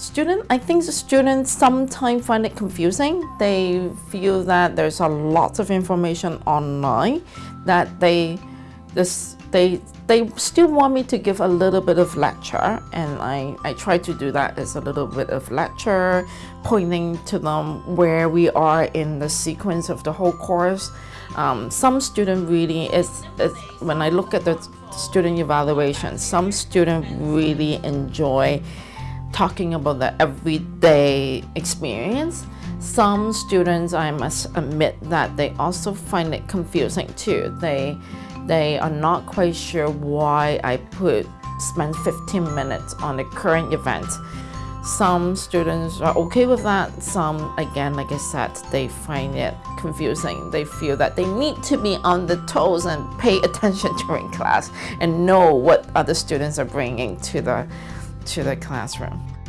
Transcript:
student, I think the students sometimes find it confusing. They feel that there's a lot of information online that they this they they still want me to give a little bit of lecture and I, I try to do that as a little bit of lecture pointing to them where we are in the sequence of the whole course um, some student really is, is when I look at the student evaluation some student really enjoy talking about the everyday experience some students I must admit that they also find it confusing too they they are not quite sure why I put spend 15 minutes on the current event. Some students are okay with that. Some, again, like I said, they find it confusing. They feel that they need to be on the toes and pay attention during class and know what other students are bringing to the, to the classroom.